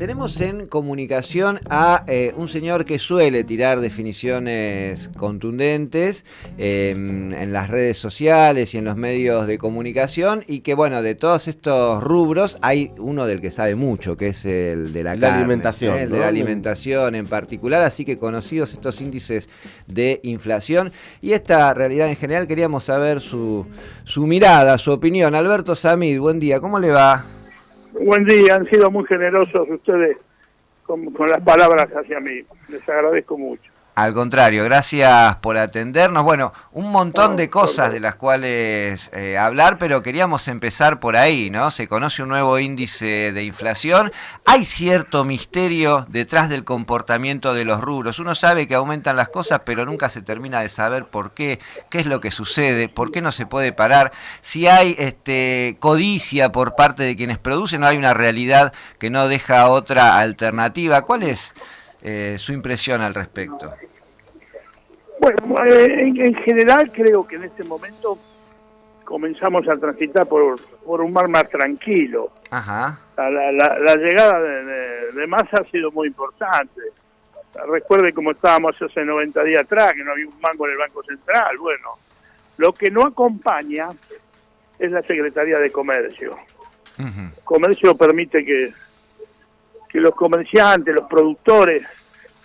tenemos en comunicación a eh, un señor que suele tirar definiciones contundentes em, en las redes sociales y en los medios de comunicación y que bueno, de todos estos rubros hay uno del que sabe mucho, que es el de la, alimentación. El de la alimentación en particular, así que conocidos estos índices de inflación y esta realidad en general, queríamos saber su, su mirada, su opinión. Alberto Samid, buen día, ¿cómo le va? Buen día, han sido muy generosos ustedes con, con las palabras hacia mí. Les agradezco mucho. Al contrario, gracias por atendernos. Bueno, un montón de cosas de las cuales eh, hablar, pero queríamos empezar por ahí, ¿no? Se conoce un nuevo índice de inflación. Hay cierto misterio detrás del comportamiento de los rubros. Uno sabe que aumentan las cosas, pero nunca se termina de saber por qué, qué es lo que sucede, por qué no se puede parar. Si hay este, codicia por parte de quienes producen, no hay una realidad que no deja otra alternativa. ¿Cuál es? Eh, su impresión al respecto. Bueno, eh, en, general creo que en este momento comenzamos a transitar por, por un mar más tranquilo. Ajá. La, llegada de, de, Massa ha sido muy importante. Recuerde cómo estábamos hace 90 días atrás, que no había un mango en el Banco Central. Bueno, lo que no acompaña es la Secretaría de Comercio. Comercio permite que que los comerciantes, los productores,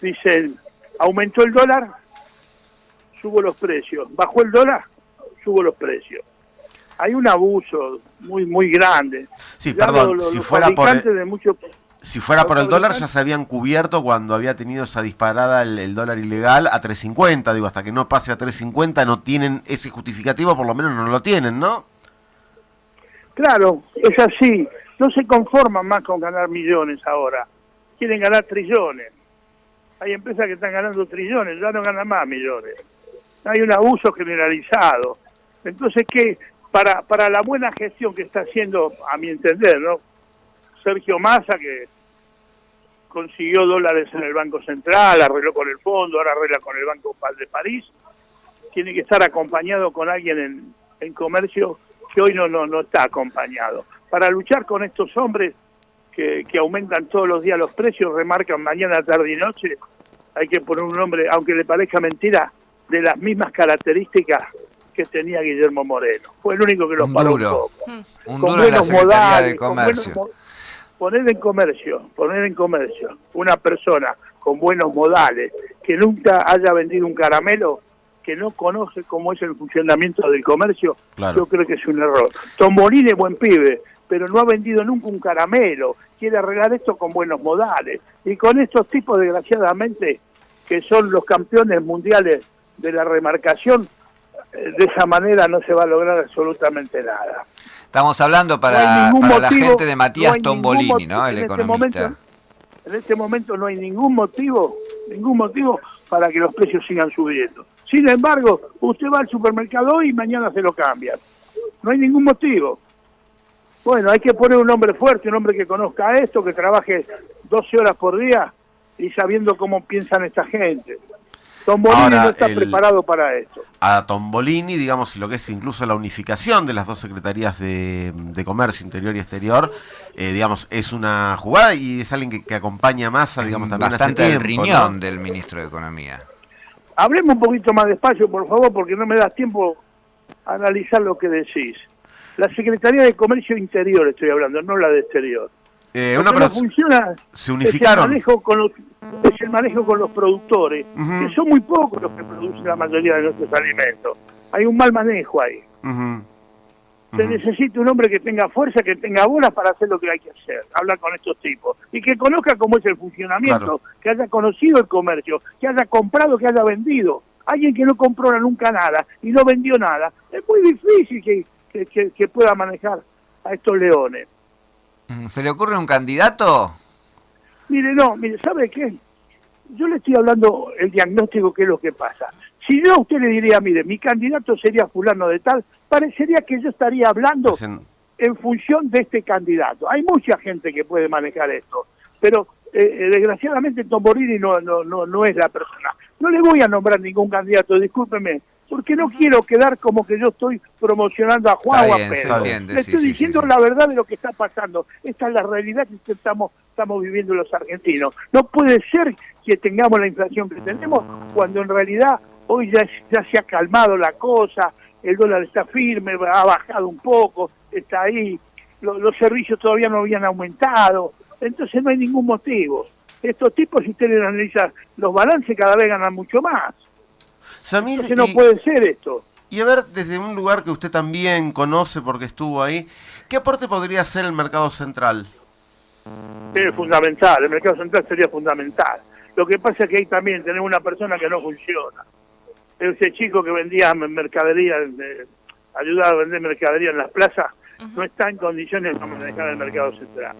dicen, aumentó el dólar, subo los precios, bajó el dólar, subo los precios. Hay un abuso muy muy grande. Sí, perdón, si, fuera por el, si fuera por el dólar ya se habían cubierto cuando había tenido esa disparada el, dólar ilegal a 3.50, digo, hasta que no pase a 3.50 no tienen ese justificativo, por lo menos no lo tienen, ¿no? Claro, es así no se conforman más con ganar millones ahora, quieren ganar trillones. Hay empresas que están ganando trillones, ya no ganan más millones. Hay un abuso generalizado. Entonces, ¿qué? Para, para la buena gestión que está haciendo, a mi entender, ¿no? Sergio Massa, que consiguió dólares en el Banco Central, arregló con el fondo, ahora arregla con el Banco de París, tiene que estar acompañado con alguien en, en comercio que hoy no, no, no está acompañado para luchar con estos hombres que, que aumentan todos los días los precios, remarcan mañana, tarde y noche, hay que poner un hombre, aunque le parezca mentira, de las mismas características que tenía Guillermo Moreno. Fue el único que los paró un poco. Un con duro buenos modales, de comercio. poner en comercio, poner en comercio una persona con buenos modales, que nunca haya vendido un caramelo, que no conoce cómo es el funcionamiento del comercio, yo creo que es un error. Tombolín es buen pibe, pero no ha vendido nunca un caramelo, quiere arreglar esto con buenos modales. Y con estos tipos, desgraciadamente, que son los campeones mundiales de la remarcación, eh, de esa manera no se va a lograr absolutamente nada. Estamos hablando para, la gente de Matías Tombolini, ¿no? El este economista. en este momento no hay ningún motivo, ningún motivo para que los precios sigan subiendo. Sin embargo, usted va al supermercado hoy y mañana se lo cambian. No hay ningún motivo. Bueno, hay que poner un hombre fuerte, un hombre que conozca esto, que trabaje 12 horas por día y sabiendo cómo piensan esta gente. Tombolini no está preparado para esto. A Tombolini, digamos, y lo que es incluso la unificación de las dos secretarías de, Comercio Interior y Exterior, eh, digamos, es una jugada y es alguien que, acompaña más, digamos, también Bastante hace tiempo, riñón del ministro de Economía. Hablemos un poquito más despacio, por favor, porque no me das tiempo a analizar lo que decís. La Secretaría de Comercio Interior estoy hablando, no la de Exterior. Eh, una no funciona se unificaron. Es el manejo con los, es el manejo con los productores, que son muy pocos los que producen la mayoría de nuestros alimentos. Hay un mal manejo ahí. Se necesita un hombre que tenga fuerza, que tenga bolas para hacer lo que hay que hacer, hablar con estos tipos. Y que conozca cómo es el funcionamiento, que haya conocido el comercio, que haya comprado, que haya vendido. Alguien que no compró nunca nada y no vendió nada. Es muy difícil que, que, pueda manejar a estos leones. Mm, ¿Se le ocurre un candidato? Mire, no, mire, ¿sabe qué? Yo le estoy hablando el diagnóstico, qué es lo que pasa. Si yo a usted le diría, mire, mi candidato sería fulano de tal, parecería que yo estaría hablando pues en... función de este candidato. Hay mucha gente que puede manejar esto, pero eh, eh, desgraciadamente Tomborini no, no, no, no es la persona. No le voy a nombrar ningún candidato, discúlpeme, porque no quiero quedar como que yo estoy promocionando a Juan o a Pedro. Le estoy diciendo la verdad de lo que está pasando. Esta es la realidad que estamos, estamos viviendo los argentinos. No puede ser que tengamos la inflación que tenemos cuando en realidad hoy ya, ya se ha calmado la cosa, el dólar está firme, ha bajado un poco, está ahí, los servicios todavía no habían aumentado, entonces no hay ningún motivo. Estos tipos, si ustedes analizan los balances, cada vez ganan mucho más. Entonces no puede ser esto. Y a ver, desde un lugar que usted también conoce porque estuvo ahí, ¿qué aporte podría hacer el mercado central? Es fundamental, el mercado central sería fundamental. Lo que pasa es que ahí también tenemos una persona que no funciona ese chico que vendía mercadería, ayudaba a vender mercadería en las plazas, no está en condiciones de manejar el mercado central.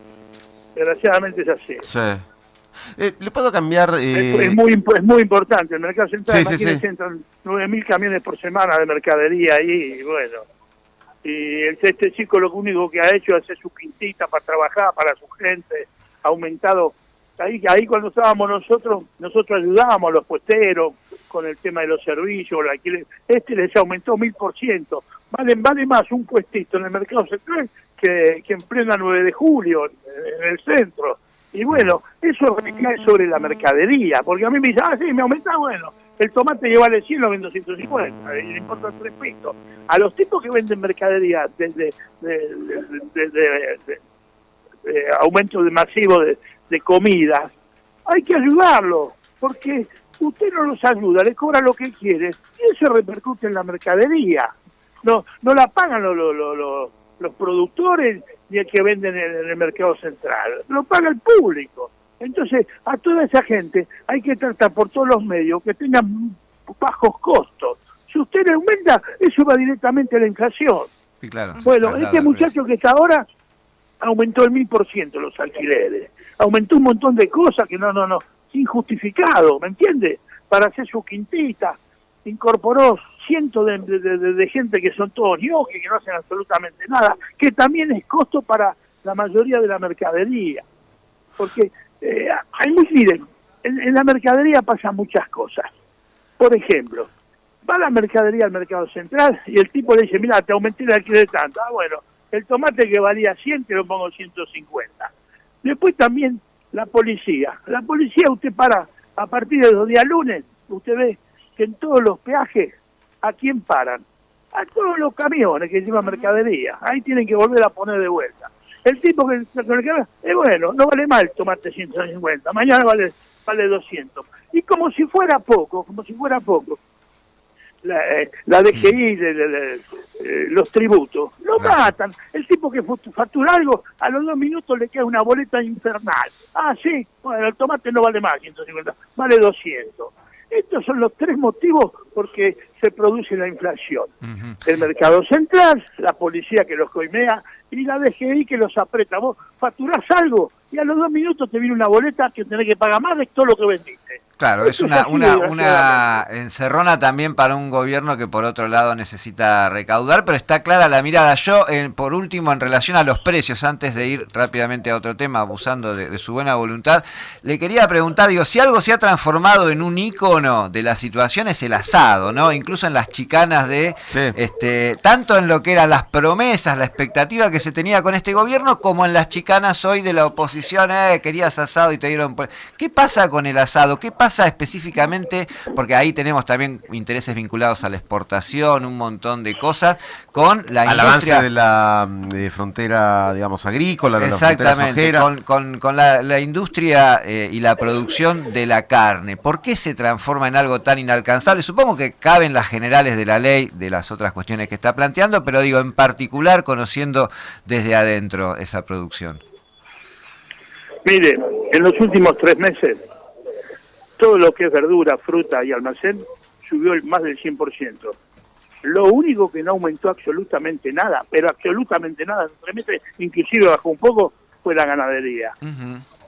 Desgraciadamente es así. Sí. Eh, ¿Le puedo cambiar? Es, muy, es muy importante. El mercado central sí, sí, entran 9.000 camiones por semana de mercadería ahí, y bueno. Y este chico lo único que ha hecho es hacer su quintita para trabajar, para su gente, ha aumentado. Ahí, ahí cuando estábamos nosotros, nosotros ayudábamos a los puesteros, con el tema de los servicios, este les aumentó mil por ciento. Vale, vale más un puestito en el mercado central que, que en plena 9 de julio, en el centro. Y bueno, eso recae sobre la mercadería, porque a mí me dicen, ah, sí, me aumenta, bueno, el tomate lleva vale 100, lo vendo 150, y le importa tres pesos. A los tipos que venden mercadería desde de, aumento de masivo de, de comidas, hay que ayudarlos, porque usted no los ayuda, le cobra lo que quiere y eso repercute en la mercadería. No, no la pagan los, los, los, productores ni el que venden en, el mercado central, lo paga el público. Entonces, a toda esa gente hay que tratar por todos los medios que tengan bajos costos. Si usted le aumenta, eso va directamente a la inflación. bueno, este muchacho que está ahora aumentó el mil por ciento los alquileres, aumentó un montón de cosas que no, no, no, injustificado, ¿me entiende? Para hacer su quintita, incorporó cientos de, gente que son todos ñoques, que no hacen absolutamente nada, que también es costo para la mayoría de la mercadería. Porque, eh, hay miren, en, la mercadería pasan muchas cosas. Por ejemplo, va la mercadería al mercado central y el tipo le dice, mira, te aumenté el alquiler tanto. Ah, bueno, el tomate que valía 100 te lo pongo 150. Después también la policía. La policía usted para, a partir de los días lunes, usted ve que en todos los peajes, ¿a quién paran? A todos los camiones que llevan mercadería. Ahí tienen que volver a poner de vuelta. El tipo que, es bueno, no vale mal tomate 150, mañana vale, vale 200. Y como si fuera poco, como si fuera poco, la, eh, la DGI, de, eh, los tributos, lo matan. El tipo que factura algo, a los dos minutos le queda una boleta infernal. Ah, sí, bueno, el tomate no vale más 150, vale 200. Estos son los tres motivos por que se produce la inflación. El mercado central, la policía que los coimea y la DGI que los aprieta. Vos facturás algo y a los dos minutos te viene una boleta que tenés que pagar más de todo lo que vendiste. Claro, es una, una, una encerrona también para un gobierno que por otro lado necesita recaudar, pero está clara la mirada. Yo, por último, en relación a los precios, antes de ir rápidamente a otro tema, abusando de, su buena voluntad, le quería preguntar, digo, si algo se ha transformado en un ícono de la situación es el asado, ¿no? Incluso en las chicanas de, este, tanto en lo que eran las promesas, la expectativa que se tenía con este gobierno, como en las chicanas hoy de la oposición, eh, querías asado y te dieron... ¿Qué pasa con el asado? ¿Qué pasa pasa específicamente, porque ahí tenemos también intereses vinculados a la exportación, un montón de cosas, con la Al avance de la frontera, digamos, agrícola, de Exactamente, la con, con, la, industria eh, y la producción de la carne. ¿Por qué se transforma en algo tan inalcanzable? Supongo que caben las generales de la ley, de las otras cuestiones que está planteando, pero digo, en particular conociendo desde adentro esa producción. Mire, en los últimos tres meses todo lo que es verdura, fruta y almacén subió el más del 100%. Lo único que no aumentó absolutamente nada, pero absolutamente nada, inclusive bajó un poco, fue la ganadería.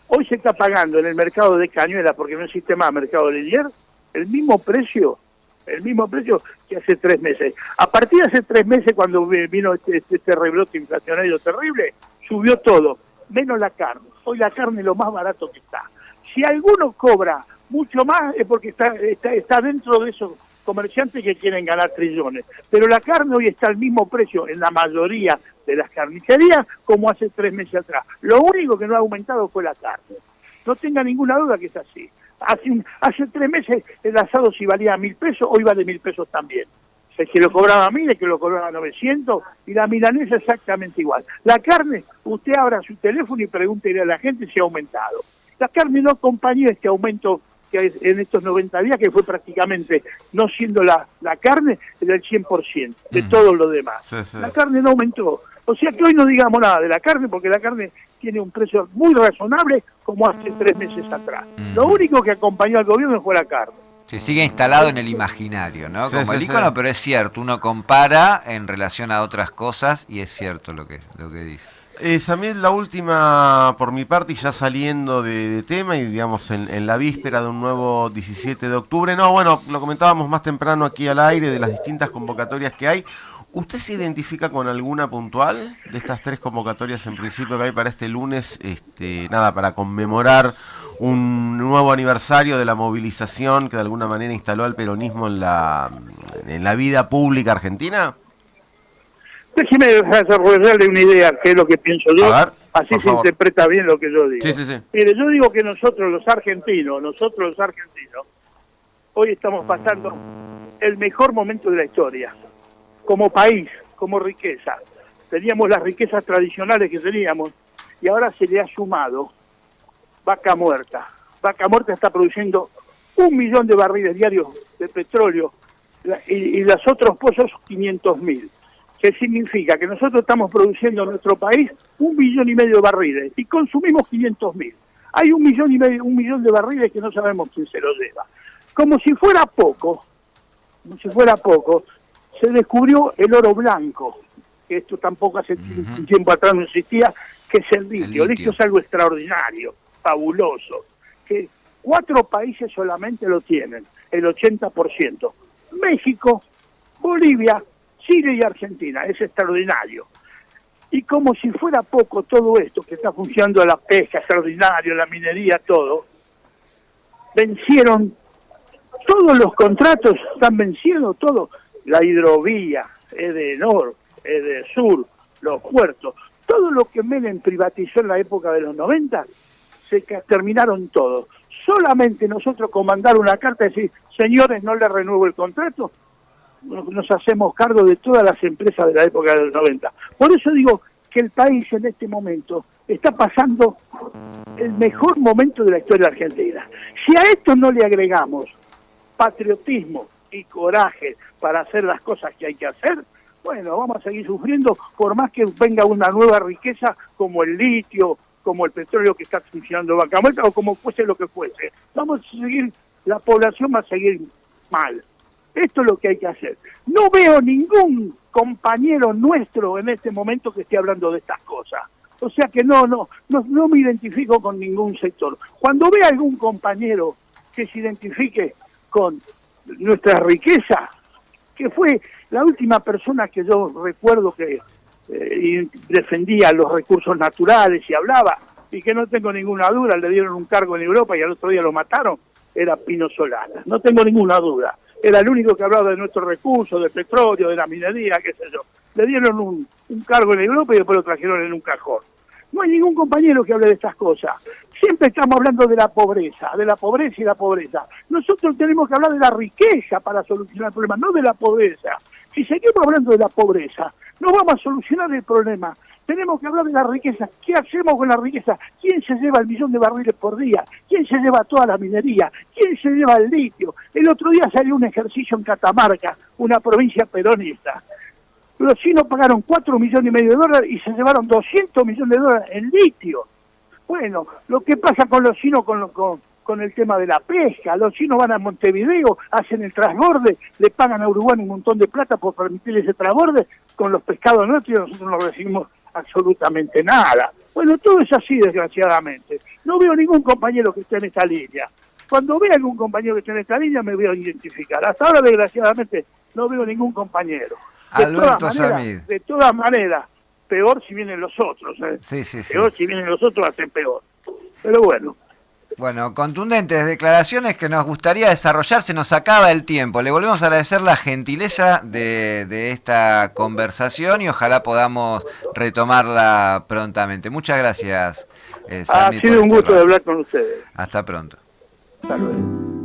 Hoy se está pagando en el mercado de Cañuela, porque no existe más mercado de Lier, el mismo precio, el mismo precio que hace tres meses. A partir de hace tres meses, cuando vino este, este, este rebrote inflacionario terrible, subió todo, menos la carne. Hoy la carne es lo más barato que está. Si alguno cobra mucho más es porque está, está, está dentro de esos comerciantes que quieren ganar trillones. Pero la carne hoy está al mismo precio en la mayoría de las carnicerías como hace tres meses atrás. Lo único que no ha aumentado fue la carne. No tenga ninguna duda que es así. Hace, hace tres meses el asado si valía mil pesos, hoy vale mil pesos también. El que lo cobraba mil, el que lo cobraba 900, y la milanesa exactamente igual. La carne, usted abra su teléfono y pregúntele a la gente si ha aumentado. La carne no acompañó este aumento que en estos 90 días, que fue prácticamente, no siendo la, la carne, del 100% de todo lo demás. La carne no aumentó. O sea que hoy no digamos nada de la carne, porque la carne tiene un precio muy razonable como hace tres meses atrás. Lo único que acompañó al gobierno fue la carne. Se sigue instalado en el imaginario, ¿no? Como el icono, pero es cierto, uno compara en relación a otras cosas y es cierto lo que, lo que dice. Eh, Samuel, la última por mi parte y ya saliendo de, tema y digamos en, la víspera de un nuevo 17 de octubre. No, bueno, lo comentábamos más temprano aquí al aire de las distintas convocatorias que hay. ¿Usted se identifica con alguna puntual de estas tres convocatorias en principio que hay para este lunes? Este, nada, para conmemorar un nuevo aniversario de la movilización que de alguna manera instaló al peronismo en la, en la vida pública argentina. Déjeme desarrollarle una idea, que es lo que pienso yo. Así se interpreta bien lo que yo digo. Mire, yo digo que nosotros los argentinos, nosotros los argentinos, hoy estamos pasando el mejor momento de la historia. Como país, como riqueza. Teníamos las riquezas tradicionales que teníamos y ahora se le ha sumado vaca muerta. Vaca muerta está produciendo un millón de barriles diarios de petróleo y, y los otros pozos 500 mil que significa que nosotros estamos produciendo en nuestro país un millón y medio de barriles y consumimos 500 mil. Hay un millón y medio, un millón de barriles que no sabemos quién se los lleva. Como si fuera poco, como si fuera poco, se descubrió el oro blanco, que esto tampoco hace tiempo atrás no existía, que es el litio. El litio es algo extraordinario, fabuloso, que cuatro países solamente lo tienen, el 80%. México, Bolivia, Chile y Argentina, es extraordinario. Y como si fuera poco todo esto que está funcionando la pesca, extraordinario, la minería, todo, vencieron todos los contratos, están venciendo todo, la hidrovía, Edenor, Edesur, los puertos, todo lo que Menem privatizó en la época de los 90, se terminaron todos. Solamente nosotros con una carta y decir, señores, no le renuevo el contrato, nos hacemos cargo de todas las empresas de la época de los 90. Por eso digo que el país en este momento está pasando el mejor momento de la historia argentina. Si a esto no le agregamos patriotismo y coraje para hacer las cosas que hay que hacer, bueno, vamos a seguir sufriendo por más que venga una nueva riqueza como el litio, como el petróleo que está funcionando Vaca Muerta o como fuese lo que fuese. Vamos a seguir, la población va a seguir mal. Esto es lo que hay que hacer. No veo ningún compañero nuestro en este momento que esté hablando de estas cosas. O sea que no, no, no, no me identifico con ningún sector. Cuando vea algún compañero que se identifique con nuestra riqueza, que fue la última persona que yo recuerdo que eh, defendía los recursos naturales y hablaba, y que no tengo ninguna duda, le dieron un cargo en Europa y al otro día lo mataron, era Pino Solana. No tengo ninguna duda era el único que hablaba de nuestros recursos, de petróleo, de la minería, qué sé yo. Le dieron un, cargo en Europa y después lo trajeron en un cajón. No hay ningún compañero que hable de estas cosas. Siempre estamos hablando de la pobreza, de la pobreza y la pobreza. Nosotros tenemos que hablar de la riqueza para solucionar el problema, no de la pobreza. Si seguimos hablando de la pobreza, no vamos a solucionar el problema. Tenemos que hablar de la riqueza. ¿Qué hacemos con la riqueza? ¿Quién se lleva el millón de barriles por día? ¿Quién se lleva toda la minería? ¿Quién se lleva el litio? El otro día salió un ejercicio en Catamarca, una provincia peronista. Los chinos pagaron 4 millones y medio de dólares y se llevaron 200 millones de dólares en litio. Bueno, lo que pasa con los chinos con, con, con el tema de la pesca. Los chinos van a Montevideo, hacen el transborde, le pagan a Uruguay un montón de plata por permitir ese transborde con los pescados nuestros nosotros no recibimos absolutamente nada. Bueno, todo es así, desgraciadamente. No veo ningún compañero que esté en esta línea. Cuando vea algún compañero que esté en esta lea me voy a identificar. Hasta ahora, desgraciadamente, no veo ningún compañero. De todas maneras, de todas maneras, peor si vienen los otros. ¿eh? Peor si vienen los otros, hacen peor. Pero bueno. Bueno, contundentes declaraciones que nos gustaría desarrollar, se nos acaba el tiempo. Le volvemos a agradecer la gentileza de, esta conversación y ojalá podamos retomarla prontamente. Muchas gracias. Eh, ha sido un gusto de hablar con ustedes. Hasta pronto. Hasta luego.